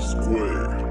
Square.